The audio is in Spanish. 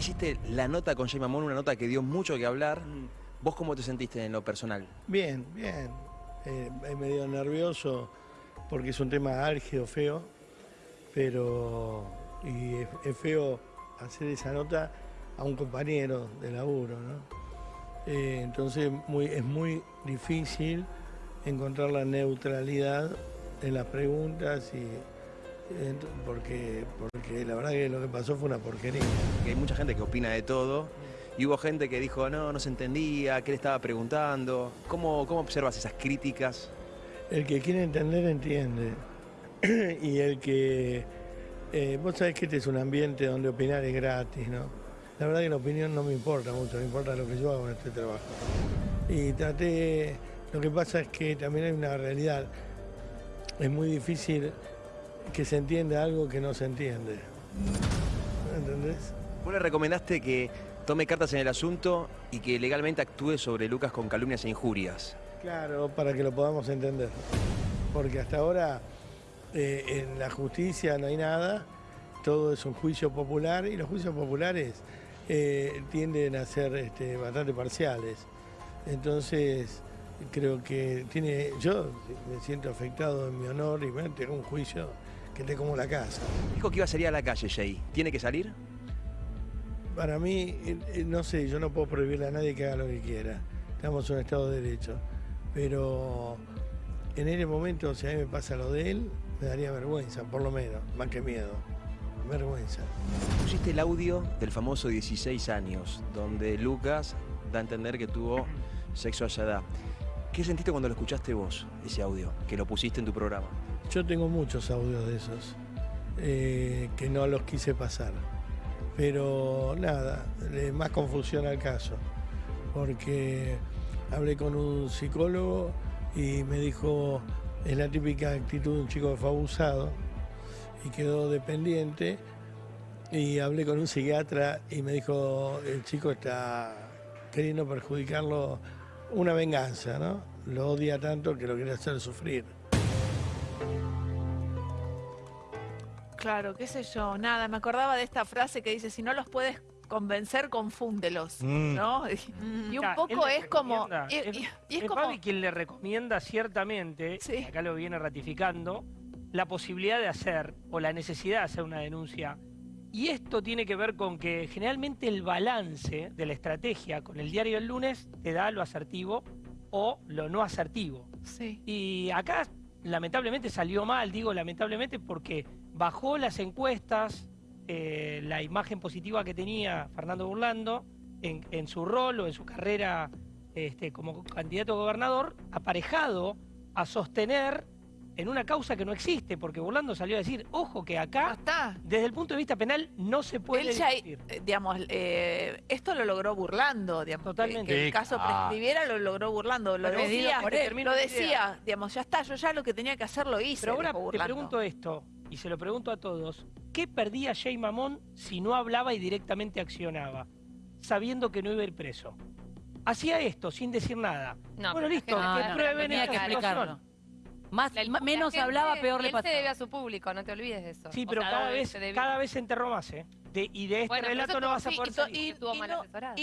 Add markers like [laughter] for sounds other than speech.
hiciste la nota con Jay Mamón, una nota que dio mucho que hablar. Mm. ¿Vos cómo te sentiste en lo personal? Bien, bien. Eh, es medio nervioso porque es un tema álgido, feo, pero y es, es feo hacer esa nota a un compañero de laburo, ¿no? Eh, entonces muy, es muy difícil encontrar la neutralidad en las preguntas y porque, la verdad que lo que pasó fue una porquería. Que hay mucha gente que opina de todo. Y hubo gente que dijo, no, no se entendía, qué le estaba preguntando. ¿Cómo, cómo observas esas críticas? El que quiere entender, entiende. [clears throat] y el que... eh, vos sabés que este es un ambiente donde opinar es gratis, ¿no? La verdad que la opinión no me importa mucho, me importa lo que yo hago en este trabajo. Y traté... Lo que pasa es que también hay una realidad. Es muy difícil que se entienda algo que no se entiende. ¿Entendés? Vos le recomendaste que tome cartas en el asunto y que legalmente actúe sobre Lucas con calumnias e injurias. Claro, para que lo podamos entender. Porque hasta ahora eh, en la justicia no hay nada, todo es un juicio popular y los juicios populares eh, tienden a ser este, bastante parciales. Entonces, creo que tiene. Yo me siento afectado en mi honor y bueno, tengo un juicio que te como la casa. Dijo que iba a salir a la calle, Jay. ¿Tiene que salir? Para mí, eh, eh, no sé, yo no puedo prohibirle a nadie que haga lo que quiera. Estamos en un Estado de Derecho. Pero en ese momento, si a mí me pasa lo de él, me daría vergüenza, por lo menos, más que miedo. Vergüenza. Pusiste el audio del famoso 16 años, donde Lucas da a entender que tuvo sexo a esa edad. ¿Qué sentiste cuando lo escuchaste vos, ese audio, que lo pusiste en tu programa? Yo tengo muchos audios de esos eh, que no los quise pasar. Pero nada, más confusión al caso. Porque hablé con un psicólogo y me dijo, es la típica actitud de un chico que fue abusado y quedó dependiente. Y hablé con un psiquiatra y me dijo, el chico está queriendo perjudicarlo, una venganza, ¿no? Lo odia tanto que lo quiere hacer sufrir. Claro, qué sé yo, nada, me acordaba de esta frase que dice, si no los puedes convencer, confúndelos, Mm. ¿no? [laughs] Y, y un poco es como... Y, es- y- y es es como... Quien le recomienda ciertamente, Sí. acá lo viene ratificando, la posibilidad de hacer o la necesidad de hacer una denuncia. Y esto tiene que ver con que generalmente el balance de la estrategia con el diario del lunes te da lo asertivo o lo no asertivo. Sí. Y acá lamentablemente salió mal, digo lamentablemente porque bajó las encuestas, eh, la imagen positiva que tenía Fernando Burlando en, en su rol o en su carrera este, como candidato a gobernador, aparejado a sostener en una causa que no existe, porque Burlando salió a decir, ojo que No acá, está. desde el punto de vista penal, no se puede Él ya, discutir. eh, digamos, eh, esto lo logró burlando, digamos. que- Totalmente. Que, el Sí, caso ah. prescribiera lo logró burlando. Lo Pero decía, él, lo decía, digamos, ya está, yo ya lo que tenía que hacer lo hice. Pero ahora te pregunto esto, y se lo pregunto a todos, ¿qué perdía Jay Mamón si no hablaba y directamente accionaba, sabiendo que no iba a ir preso? Hacía esto sin decir nada. No, bueno, listo, que no, que no, prueben esta. Más, La- menos gente- hablaba, peor le Él se debe pasaba. a su público, no te olvides de eso. Sí, O pero sea, cada vez, cada vez se enterró más, ¿eh? De- y de este Bueno, relato eso no vas a poder y salir. y- estuvo mal no, y no